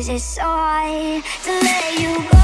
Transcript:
is it so hard to let you go?